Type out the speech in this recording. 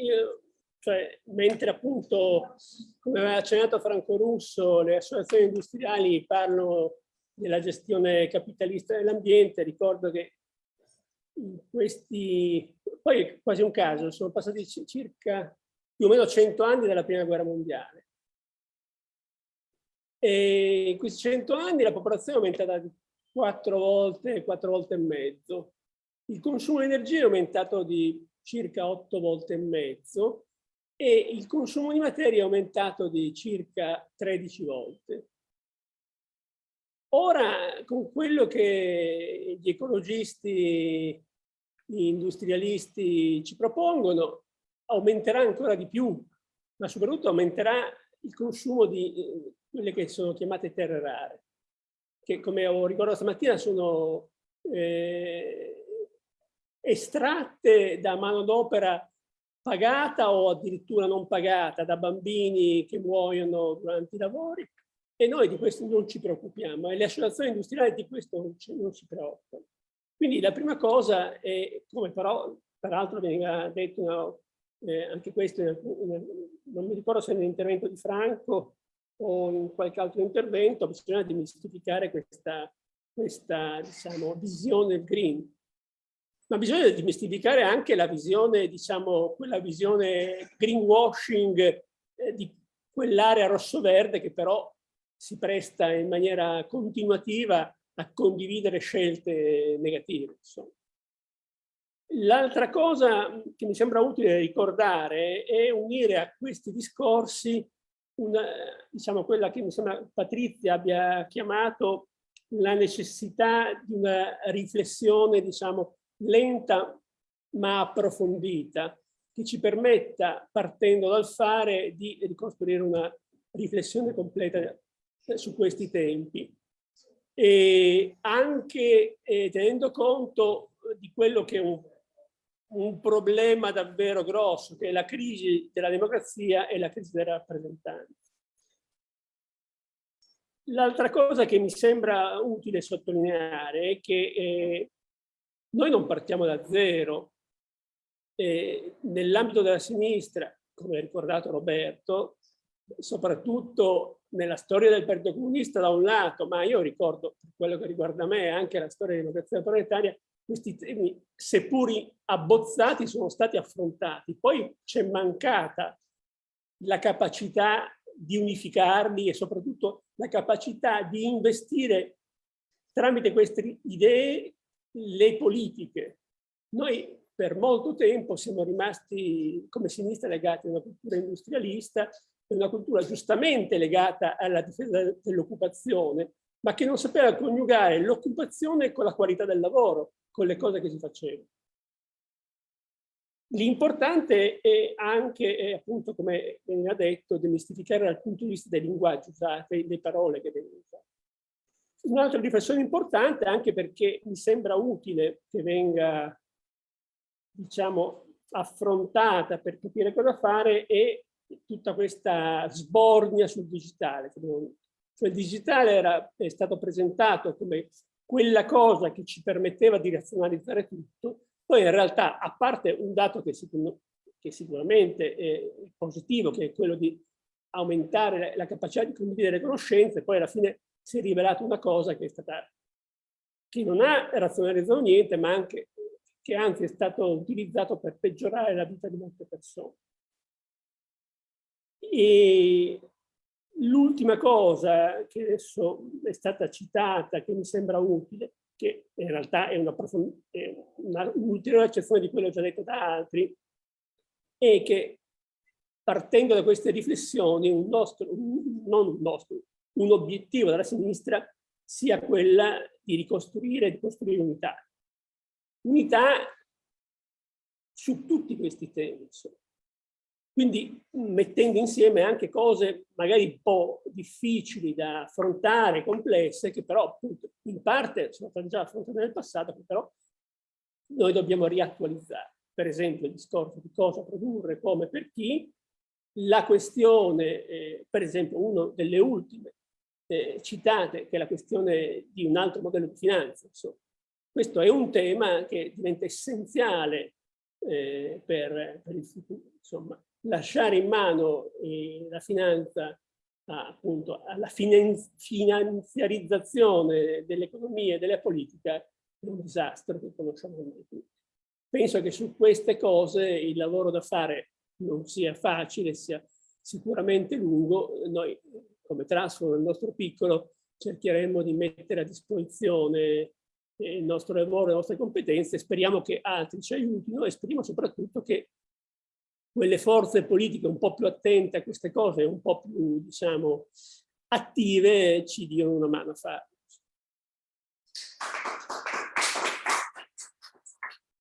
io, cioè, mentre appunto, come aveva accennato Franco Russo, le associazioni industriali parlano della gestione capitalista dell'ambiente, ricordo che questi, poi è quasi un caso, sono passati circa più o meno 100 anni dalla prima guerra mondiale. E in questi 100 anni la popolazione è aumentata di 4 volte, 4 volte e mezzo. Il consumo di energia è aumentato di circa 8 volte e mezzo e il consumo di materia è aumentato di circa 13 volte. Ora, con quello che gli ecologisti, gli industrialisti ci propongono, aumenterà ancora di più, ma soprattutto aumenterà il consumo di eh, quelle che sono chiamate terre rare, che come ho ricordato stamattina sono eh, estratte da manodopera pagata o addirittura non pagata da bambini che muoiono durante i lavori e noi di questo non ci preoccupiamo e le associazioni industriali di questo non ci, non si preoccupano. Quindi la prima cosa è, come però peraltro veniva detto no, eh, anche questo, in, in, non mi ricordo se nell'intervento di Franco o in qualche altro intervento, bisogna dimistificare questa, questa diciamo, visione del green. Ma bisogna dimistificare anche la visione, diciamo, quella visione greenwashing eh, di quell'area rosso-verde che però si presta in maniera continuativa a condividere scelte negative. L'altra cosa che mi sembra utile ricordare è unire a questi discorsi una, diciamo, quella che mi sembra Patrizia abbia chiamato la necessità di una riflessione diciamo, lenta ma approfondita che ci permetta, partendo dal fare, di ricostruire una riflessione completa su questi tempi. E anche eh, tenendo conto di quello che è un, un, problema davvero grosso, che è la crisi della democrazia e la crisi dei rappresentanti. L'altra cosa che mi sembra utile sottolineare è che eh, noi non partiamo da zero. Nell'ambito della sinistra, come ha ricordato Roberto, soprattutto nella storia del Partito Comunista da un lato, ma io ricordo, per quello che riguarda me, anche la storia democrazia proletaria, questi temi, seppur abbozzati, sono stati affrontati. Poi c'è mancata la capacità di unificarli e soprattutto la capacità di investire tramite queste idee le politiche. Noi per molto tempo siamo rimasti come sinistra legati a una cultura industrialista è una cultura giustamente legata alla difesa dell'occupazione, ma che non sapeva coniugare l'occupazione con la qualità del lavoro, con le cose che si facevano. L'importante è anche, è appunto, come veniva detto, demistificare dal punto di vista dei linguaggi usati, le parole che vengono usate. Un'altra riflessione importante, anche perché mi sembra utile che venga, diciamo, affrontata per capire cosa fare, è tutta questa sbornia sul digitale. Cioè il digitale era, è stato presentato come quella cosa che ci permetteva di razionalizzare tutto, poi in realtà, a parte un dato che, sicur che sicuramente è positivo, che è quello di aumentare la capacità di condividere le conoscenze, poi alla fine si è rivelato una cosa che è stata che non ha razionalizzato niente, ma anche che anzi è stato utilizzato per peggiorare la vita di molte persone. E l'ultima cosa che adesso è stata citata, che mi sembra utile, che in realtà è un'ulteriore accezione di quello già detto da altri, è che partendo da queste riflessioni, un nostro, non un nostro, un obiettivo della sinistra sia quella di ricostruire e di costruire unità. Unità su tutti questi temi. Insomma. Quindi mettendo insieme anche cose magari un po' difficili da affrontare, complesse, che però appunto in parte sono state già affrontate nel passato, che però noi dobbiamo riattualizzare. Per esempio il discorso di cosa produrre, come, per chi, la questione, eh, per esempio una delle ultime eh, citate, che è la questione di un altro modello di finanza. Insomma. Questo è un tema che diventa essenziale eh, per, per, il futuro. Insomma, lasciare in mano eh, la finanza appunto alla finanziarizzazione dell'economia e della politica è un disastro che conosciamo tutti. Penso che su queste cose il lavoro da fare non sia facile, sia sicuramente lungo. Noi come Transform, nel nostro piccolo, cercheremo di mettere a disposizione il nostro lavoro, le nostre competenze, speriamo che altri ci aiutino e speriamo soprattutto che quelle forze politiche un po' più attente a queste cose, un po' più, diciamo, attive, ci diano una mano a farlo.